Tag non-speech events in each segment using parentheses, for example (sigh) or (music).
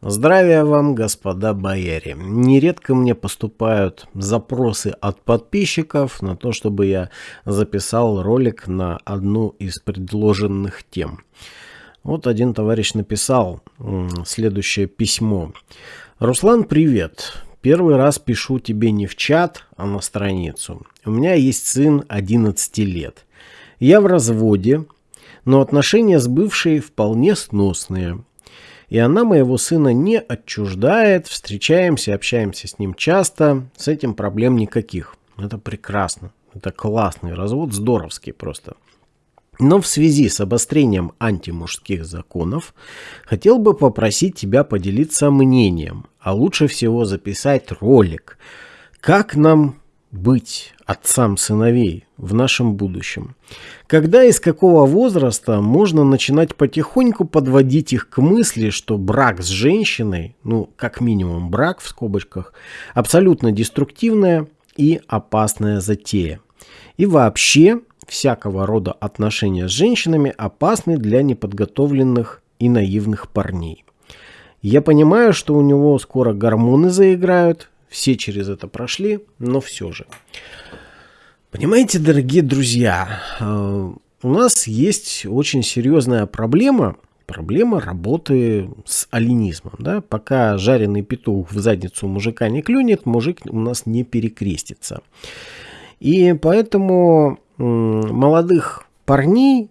Здравия вам, господа бояре. Нередко мне поступают запросы от подписчиков на то, чтобы я записал ролик на одну из предложенных тем. Вот один товарищ написал следующее письмо. Руслан, привет. Первый раз пишу тебе не в чат, а на страницу. У меня есть сын 11 лет. Я в разводе, но отношения с бывшей вполне сносные. И она моего сына не отчуждает, встречаемся, общаемся с ним часто, с этим проблем никаких. Это прекрасно, это классный развод, здоровский просто. Но в связи с обострением антимужских законов хотел бы попросить тебя поделиться мнением, а лучше всего записать ролик, как нам быть отцам сыновей в нашем будущем? Когда и с какого возраста можно начинать потихоньку подводить их к мысли, что брак с женщиной, ну, как минимум брак в скобочках, абсолютно деструктивная и опасная затея. И вообще, всякого рода отношения с женщинами опасны для неподготовленных и наивных парней. Я понимаю, что у него скоро гормоны заиграют, все через это прошли, но все же. Понимаете, дорогие друзья, э, у нас есть очень серьезная проблема, проблема работы с алинизмом. Да? Пока жареный петух в задницу мужика не клюнет, мужик у нас не перекрестится. И поэтому молодых парней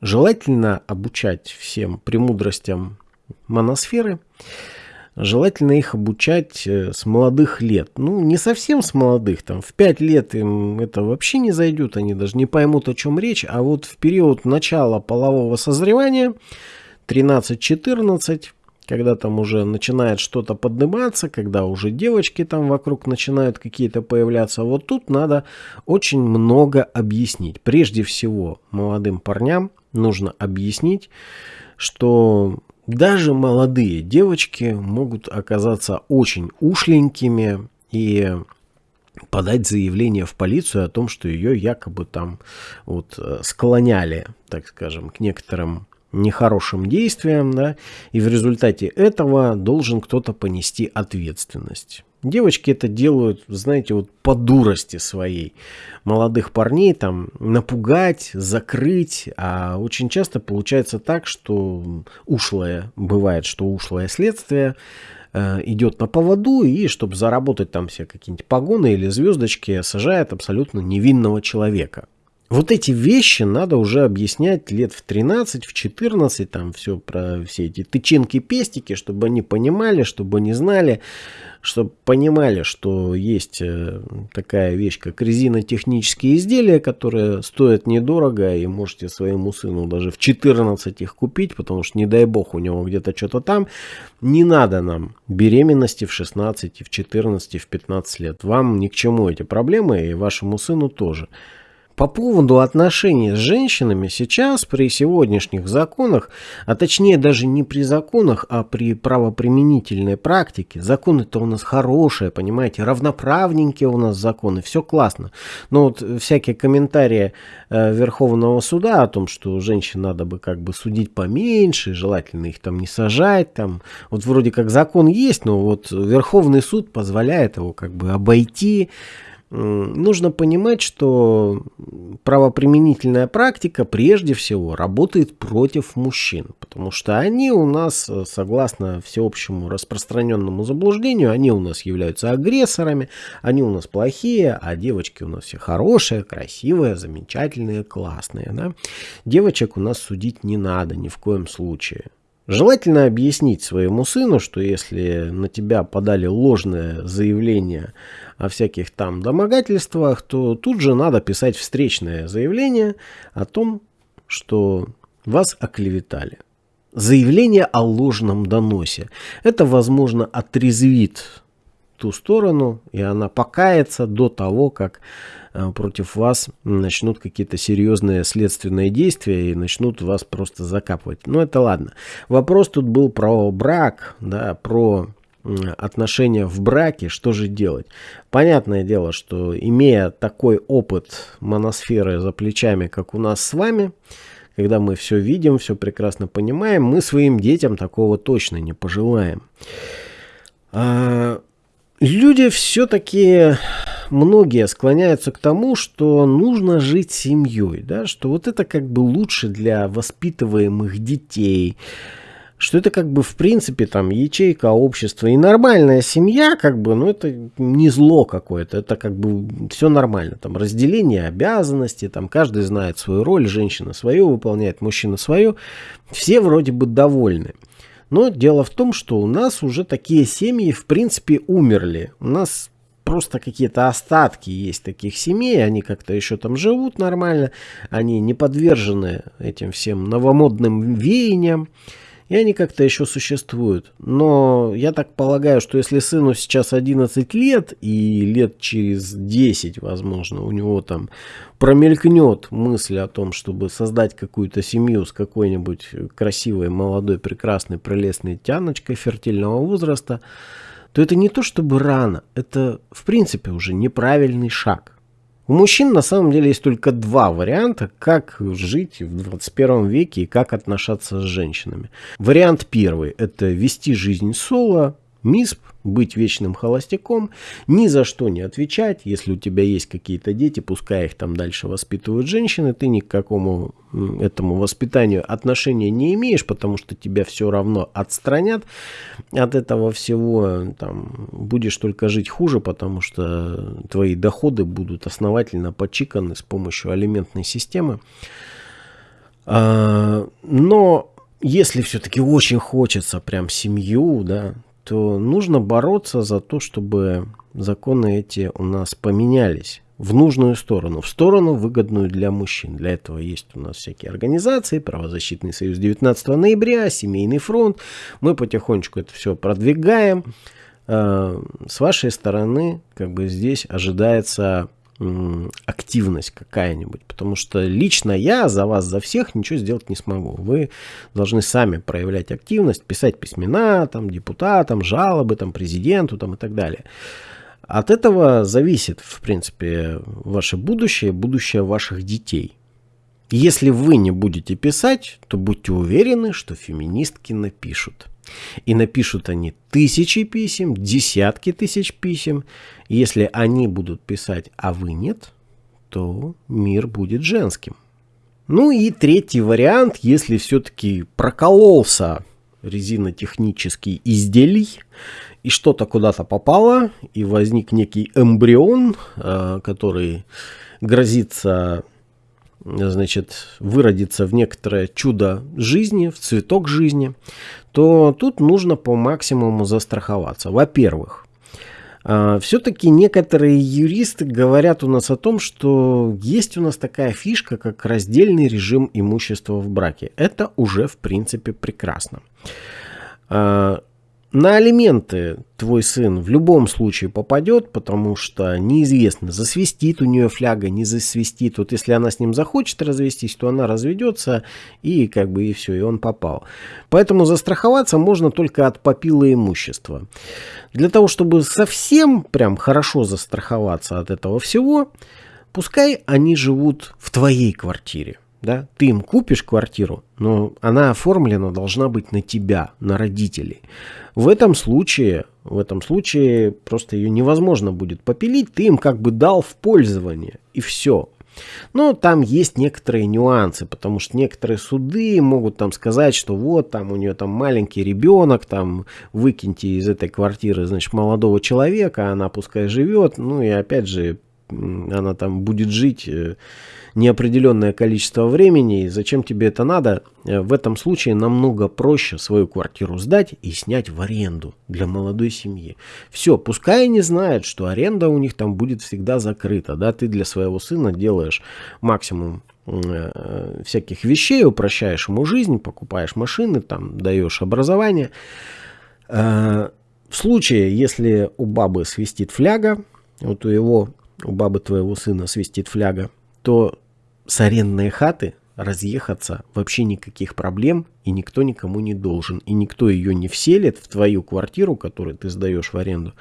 желательно обучать всем премудростям моносферы. Желательно их обучать э, с молодых лет. Ну, не совсем с молодых, там, в 5 лет им это вообще не зайдет, они даже не поймут, о чем речь, а вот в период начала полового созревания, 13-14, когда там уже начинает что-то подниматься, когда уже девочки там вокруг начинают какие-то появляться, вот тут надо очень много объяснить. Прежде всего, молодым парням нужно объяснить, что даже молодые девочки могут оказаться очень ушленькими и подать заявление в полицию о том, что ее якобы там вот э, склоняли, так скажем, к некоторым нехорошим действиям, да, и в результате этого должен кто-то понести ответственность. Девочки это делают, знаете, вот по дурости своей. Молодых парней там напугать, закрыть. А очень часто получается так, что ушлое, бывает, что ушлое следствие э, идет на поводу и, чтобы заработать там все какие-нибудь погоны или звездочки, сажает абсолютно невинного человека. Вот эти вещи надо уже объяснять лет в 13, в 14, там все про все эти тычинки-пестики, чтобы они понимали, чтобы они знали, чтобы понимали, что есть э, такая вещь, как резинотехнические изделия, которые стоят недорого, и можете своему сыну даже в 14 их купить, потому что, не дай бог, у него где-то что-то там. Не надо нам беременности в 16, в 14, в 15 лет. Вам ни к чему эти проблемы, и вашему сыну тоже. По поводу отношений с женщинами сейчас при сегодняшних законах, а точнее даже не при законах, а при правоприменительной практике, законы-то у нас хорошие, понимаете, равноправненькие у нас законы, все классно. Но вот всякие комментарии э, Верховного суда о том, что женщин надо бы как бы судить поменьше, желательно их там не сажать, там, вот вроде как закон есть, но вот Верховный суд позволяет его как бы обойти, нужно понимать, что правоприменительная практика прежде всего работает против мужчин, потому что они у нас, э, согласно всеобщему распространенному заблуждению, они у нас являются агрессорами, они у нас плохие, а девочки у нас все хорошие, красивые, замечательные, классные. Да? Девочек у нас судить не надо ни в коем случае. Желательно объяснить своему сыну, что если на тебя подали ложное заявление о всяких там домогательствах, то тут же надо писать встречное заявление о том, что вас оклеветали. Заявление о ложном доносе. Это, возможно, отрезвит ту сторону, и она покается до того, как э, против вас начнут какие-то серьезные следственные действия и начнут вас просто закапывать. Но это ладно. Вопрос тут был про брак, да, про отношения в браке, что же делать? Понятное дело, что имея такой опыт моносферы за плечами, как у нас с вами, когда мы все видим, все прекрасно понимаем, мы своим детям такого точно не пожелаем. А, люди все-таки многие склоняются к тому, что нужно жить семьей, да, что вот это как бы лучше для воспитываемых детей, что это как бы в принципе там ячейка общества. И нормальная семья, как бы, ну это не зло какое-то, это как бы все нормально, там разделение обязанностей, там каждый знает свою роль, женщина свою выполняет, мужчина свою, все вроде бы довольны. Но дело в том, что у нас уже такие семьи в принципе умерли, у нас просто какие-то остатки есть таких семей, они как-то еще там живут нормально, они не подвержены этим всем новомодным веяниям, и они как-то еще существуют. Но я так полагаю, что если сыну сейчас 11 лет, и лет через 10, возможно, у него там промелькнет мысль о том, чтобы создать какую-то семью с какой-нибудь красивой, молодой, прекрасной, прелестной тяночкой фертильного возраста, то это не то чтобы рано, это в принципе уже неправильный шаг. У мужчин на самом деле есть только два варианта, как жить в 21 веке и как отношаться с женщинами. Вариант первый – это вести жизнь соло, МИСП, быть вечным холостяком, ни за что не отвечать. Если у тебя есть какие-то дети, пускай их там дальше воспитывают женщины, ты ни к какому этому воспитанию отношения не имеешь, потому что тебя все равно отстранят от этого всего. Там, будешь только жить хуже, потому что твои доходы будут основательно почиканы с помощью алиментной системы. А, но если все-таки очень хочется прям семью, да, то нужно бороться за то, чтобы законы эти у нас поменялись в нужную сторону, в сторону выгодную для мужчин. Для этого есть у нас всякие организации, правозащитный союз 19 ноября, семейный фронт. Мы потихонечку это все продвигаем. А, с вашей стороны, как бы здесь ожидается активность какая-нибудь. Потому что лично я за вас, за всех ничего сделать не смогу. Вы должны сами проявлять активность, писать письмена там, депутатам, жалобы там, президенту там, и так далее. От этого зависит, в принципе, ваше будущее, будущее ваших детей. Если вы не будете писать, то будьте уверены, что феминистки напишут. И напишут они тысячи писем, десятки тысяч писем. Если они будут писать, а вы нет, то мир будет женским. Ну и третий вариант, если все-таки прокололся резинотехнический изделий, и что-то куда-то попало, и возник некий эмбрион, э, который грозится значит, выродиться в некоторое чудо жизни, в цветок жизни, то тут нужно по максимуму застраховаться. Во-первых, а, все-таки некоторые юристы говорят у нас о том, что есть у нас такая фишка, как раздельный режим имущества в браке. Это уже в принципе прекрасно. На алименты твой сын в любом случае попадет, потому что неизвестно, засвистит у нее фляга, не засвистит. Вот если она с ним захочет развестись, то она разведется и как бы и все, и он попал. Поэтому застраховаться можно только от попила имущества. Для того, чтобы совсем прям хорошо застраховаться от этого всего, пускай они живут в твоей квартире да, ты им купишь квартиру, но она оформлена должна быть на тебя, на родителей. В этом случае, в этом случае просто ее невозможно будет попилить, ты им как бы дал в пользование, и все. Но там есть некоторые нюансы, потому что некоторые суды могут там сказать, что вот там у нее там маленький ребенок, там выкиньте из этой квартиры, значит, молодого человека, она пускай живет, ну и опять же, она там будет жить э, неопределенное количество времени, и зачем тебе это надо, э, в этом случае намного проще свою квартиру сдать и снять в аренду для молодой семьи. Все, пускай они знают, что аренда у них там будет всегда закрыта, да, ты для своего сына делаешь максимум э, всяких вещей, упрощаешь ему жизнь, покупаешь машины, там, даешь образование. Э, в случае, если у бабы свистит фляга, вот у его, у бабы твоего сына свистит фляга, то с арендной хаты разъехаться вообще никаких проблем, и никто никому не должен. И никто ее не вселит в твою квартиру, которую ты сдаешь в аренду,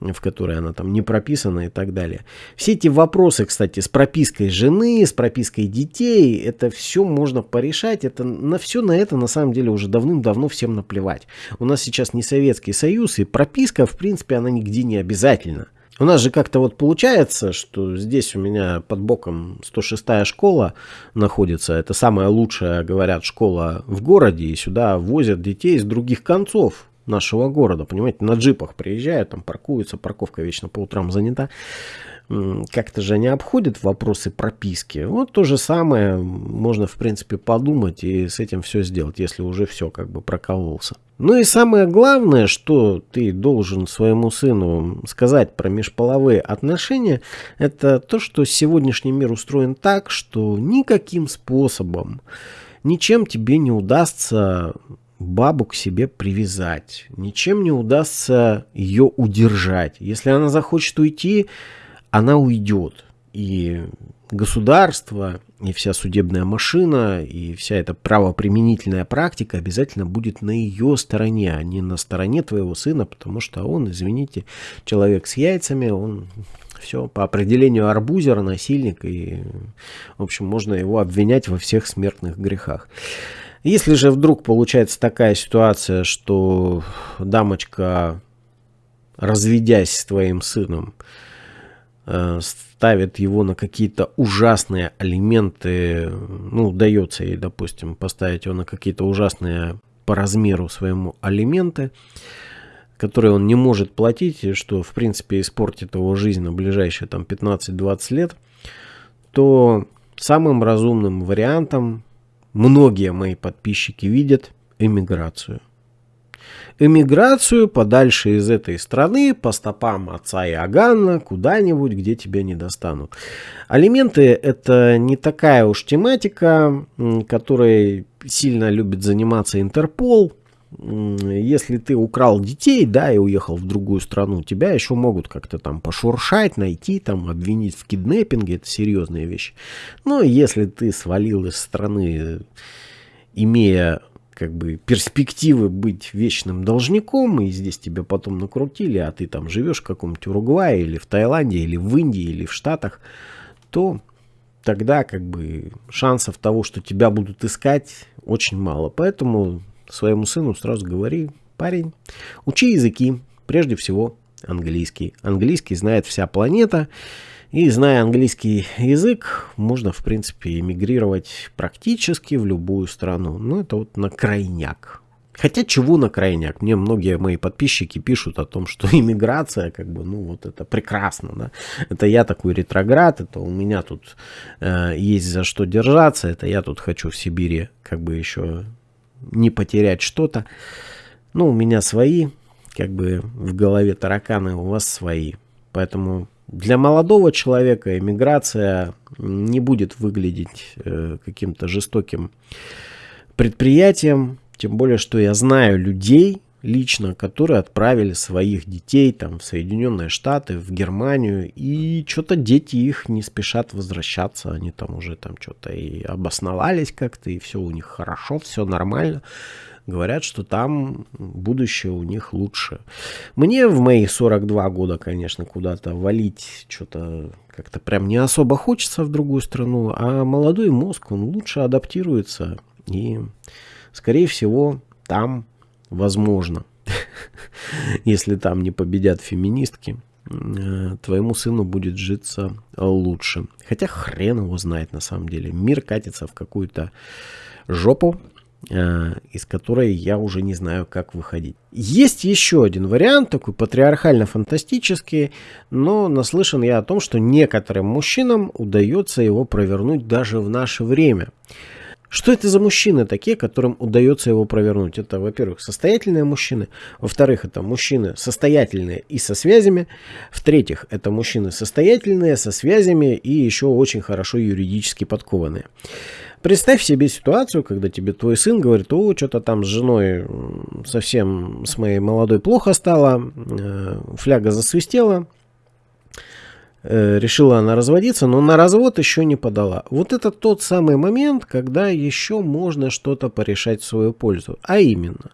в которой она там не прописана и так далее. Все эти вопросы, кстати, с пропиской жены, с пропиской детей, это все можно порешать. Это, на все на это на самом деле уже давным-давно всем наплевать. У нас сейчас не Советский Союз, и прописка, в принципе, она нигде не обязательна. У нас же как-то вот получается, что здесь у меня под боком 106-я школа находится. Это самая лучшая, говорят, школа в городе. И сюда возят детей из других концов нашего города. Понимаете, на джипах приезжают, там паркуются, парковка вечно по утрам занята как-то же не обходят вопросы прописки. Вот то же самое можно, в принципе, подумать и с этим все сделать, если уже все как бы прокололся. Ну и самое главное, что ты должен своему сыну сказать про межполовые отношения, это то, что сегодняшний мир устроен так, что никаким способом, ничем тебе не удастся бабу к себе привязать, ничем не удастся ее удержать. Если она захочет уйти, она уйдет. И государство, и вся судебная машина, и вся эта правоприменительная практика обязательно будет на ее стороне, а не на стороне твоего сына, потому что он, извините, человек с яйцами, он все по определению арбузера, насильник, и, в общем, можно его обвинять во всех смертных грехах. Если же вдруг получается такая ситуация, что дамочка, разведясь с твоим сыном, ставит его на какие-то ужасные элементы, ну, удается ей, допустим, поставить его на какие-то ужасные по размеру своему алименты, которые он не может платить, и что, в принципе, испортит его жизнь на ближайшие там 15-20 лет, то самым разумным вариантом многие мои подписчики видят эмиграцию эмиграцию подальше из этой страны по стопам отца Иоганна куда-нибудь, где тебя не достанут. Алименты это не такая уж тематика, которой сильно любит заниматься Интерпол. Если ты украл детей, да, и уехал в другую страну, тебя еще могут как-то там пошуршать, найти, там, обвинить в киднеппинге, это серьезные вещи. Но если ты свалил из страны, имея как бы перспективы быть вечным должником, и здесь тебя потом накрутили, а ты там живешь в каком-нибудь Уругвае, или в Таиланде, или в Индии, или в Штатах, то тогда как бы шансов того, что тебя будут искать, очень мало. Поэтому своему сыну сразу говори, парень, учи языки, прежде всего английский. Английский знает вся планета, и зная английский язык, можно, в принципе, эмигрировать практически в любую страну. Ну, это вот на крайняк. Хотя чего на крайняк? Мне многие мои подписчики пишут о том, что (laughs) иммиграция, как бы, ну вот это прекрасно, да. Это я такой ретроград, это у меня тут э, есть за что держаться, это я тут хочу в Сибири как бы еще не потерять что-то. Ну, у меня свои, как бы в голове тараканы, у вас свои. Поэтому для молодого человека эмиграция не будет выглядеть э, каким-то жестоким предприятием, тем более, что я знаю людей лично, которые отправили своих детей там в Соединенные Штаты, в Германию, и что-то дети их не спешат возвращаться, они там уже там что-то и обосновались как-то, и все у них хорошо, все нормально говорят, что там будущее у них лучше. Мне в мои 42 года, конечно, куда-то валить что-то как-то прям не особо хочется в другую страну, а молодой мозг, он лучше адаптируется и, скорее всего, там возможно, (laughs) если там не победят феминистки, э, твоему сыну будет житься лучше. Хотя хрен его знает на самом деле. Мир катится в какую-то жопу, из которой я уже не знаю, как выходить. Есть еще один вариант, такой патриархально-фантастический, но наслышан я о том, что некоторым мужчинам удается его провернуть даже в наше время. Что это за мужчины такие, которым удается его провернуть? Это, во-первых, состоятельные мужчины. Во-вторых, это мужчины состоятельные и со связями. В-третьих, это мужчины состоятельные, со связями и еще очень хорошо юридически подкованные. Представь себе ситуацию, когда тебе твой сын говорит, о, что-то там с женой совсем с моей молодой плохо стало, э, фляга засвистела, Э, решила она разводиться, но на развод еще не подала. Вот это тот самый момент, когда еще можно что-то порешать в свою пользу. А именно,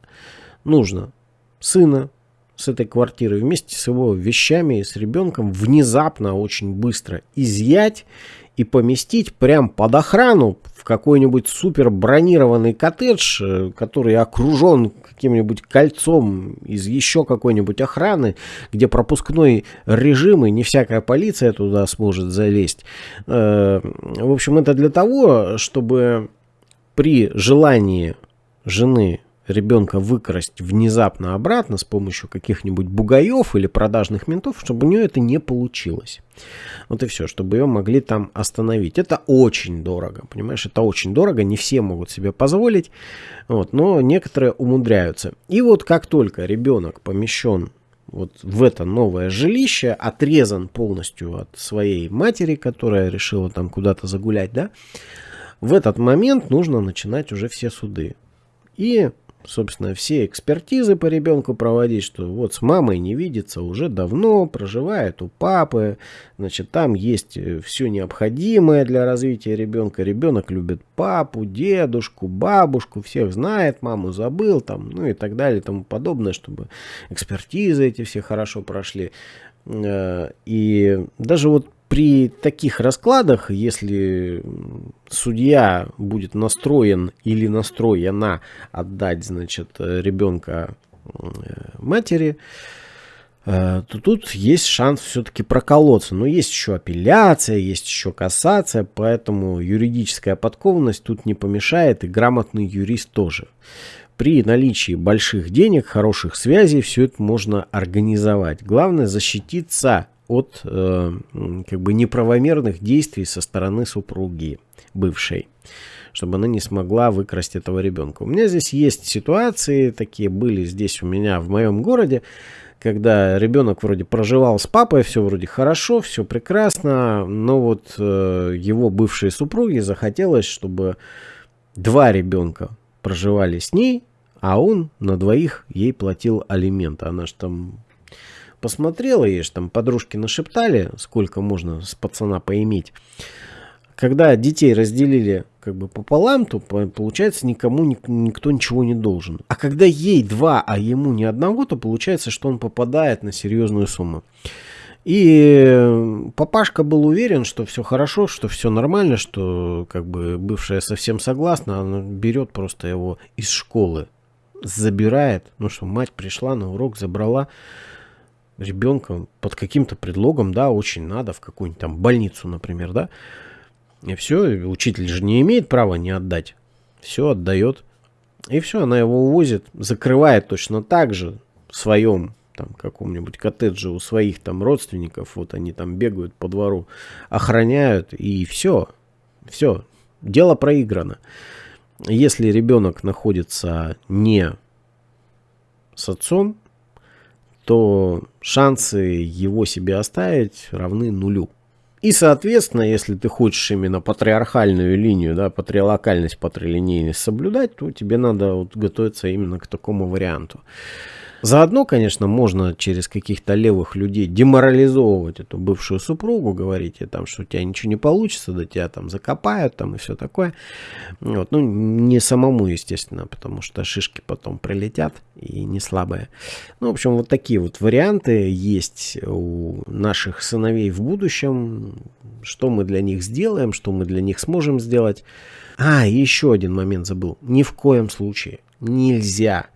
нужно сына с этой квартиры вместе с его вещами и с ребенком внезапно, очень быстро изъять и поместить прям под охрану в какой-нибудь супер бронированный коттедж, э, который окружен каким-нибудь кольцом из еще какой-нибудь охраны, где пропускной режим и не всякая полиция туда сможет залезть. Э, в общем, это для того, чтобы при желании жены ребенка выкрасть внезапно обратно с помощью каких-нибудь бугаев или продажных ментов, чтобы у нее это не получилось. Вот и все, чтобы ее могли там остановить. Это очень дорого, понимаешь, это очень дорого, не все могут себе позволить, вот, но некоторые умудряются. И вот как только ребенок помещен вот в это новое жилище, отрезан полностью от своей матери, которая решила там куда-то загулять, да, в этот момент нужно начинать уже все суды. И собственно, все экспертизы по ребенку проводить, что вот с мамой не видится уже давно, проживает у папы, значит, там есть э, все необходимое для развития ребенка. Ребенок любит папу, дедушку, бабушку, всех знает, маму забыл, там, ну и так далее, и тому подобное, чтобы экспертизы эти все хорошо прошли. Э, и даже вот при таких раскладах, если судья будет настроен или настроена отдать, значит, ребенка матери, э, то тут есть шанс все-таки проколоться. Но есть еще апелляция, есть еще кассация, поэтому юридическая подкованность тут не помешает, и грамотный юрист тоже. При наличии больших денег, хороших связей, все это можно организовать. Главное защититься от э, как бы неправомерных действий со стороны супруги бывшей чтобы она не смогла выкрасть этого ребенка. У меня здесь есть ситуации, такие были здесь у меня в моем городе, когда ребенок вроде проживал с папой, все вроде хорошо, все прекрасно, но вот э, его бывшей супруге захотелось, чтобы два ребенка проживали с ней, а он на двоих ей платил алимент. Она же там посмотрела, ей же там подружки нашептали, сколько можно с пацана поиметь. Когда детей разделили как бы пополам, то получается никому никто ничего не должен. А когда ей два, а ему ни одного, то получается, что он попадает на серьезную сумму. И папашка был уверен, что все хорошо, что все нормально, что как бы бывшая совсем согласна, она берет просто его из школы, забирает, ну что мать пришла на урок, забрала, ребенка под каким-то предлогом, да, очень надо в какую-нибудь там больницу, например, да. И все, учитель же не имеет права не отдать. Все отдает. И все, она его увозит, закрывает точно так же в своем там каком-нибудь коттедже у своих там родственников. Вот они там бегают по двору, охраняют и все. Все, дело проиграно. Если ребенок находится не с отцом, то шансы его себе оставить равны нулю. И, соответственно, если ты хочешь именно патриархальную линию, да, патриалокальность, патрилинейность соблюдать, то тебе надо вот готовиться именно к такому варианту. Заодно, конечно, можно через каких-то левых людей деморализовывать эту бывшую супругу, говорить ей там, что у тебя ничего не получится, да тебя там закопают там и все такое. Вот. Ну, не самому, естественно, потому что шишки потом прилетят и не слабые. Ну, в общем, вот такие вот варианты есть у наших сыновей в будущем. Что мы для них сделаем, что мы для них сможем сделать. А, еще один момент забыл. Ни в коем случае нельзя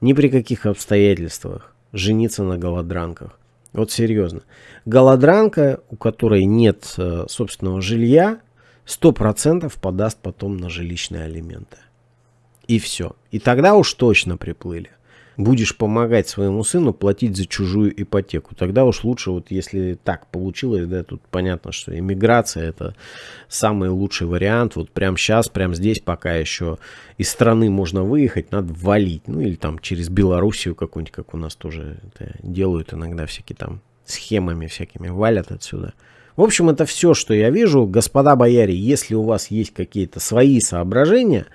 ни при каких обстоятельствах жениться на голодранках. Вот серьезно. Голодранка, у которой нет э, собственного жилья, 100% подаст потом на жилищные алименты. И все. И тогда уж точно приплыли будешь помогать своему сыну платить за чужую ипотеку. Тогда уж лучше, вот если так получилось, да, тут понятно, что иммиграция это самый лучший вариант. Вот прямо сейчас, прямо здесь, пока еще из страны можно выехать, надо валить. Ну или там через Белоруссию какую-нибудь, как у нас тоже это делают иногда всякие там схемами всякими, валят отсюда. В общем, это все, что я вижу. Господа бояре, если у вас есть какие-то свои соображения,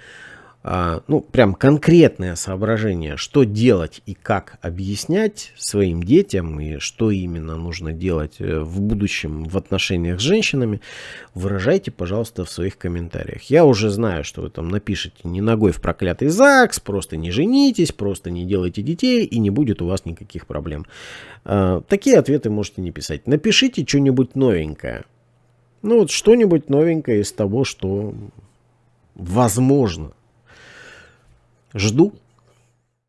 ну, прям конкретное соображение, что делать и как объяснять своим детям, и что именно нужно делать э, в будущем в отношениях с женщинами, выражайте, пожалуйста, в своих комментариях. Я уже знаю, что вы там напишите не ногой в проклятый ЗАГС, просто не женитесь, просто не делайте детей, и не будет у вас никаких проблем. А, такие ответы можете не писать. Напишите что-нибудь новенькое. Ну вот что-нибудь новенькое из того, что возможно Жду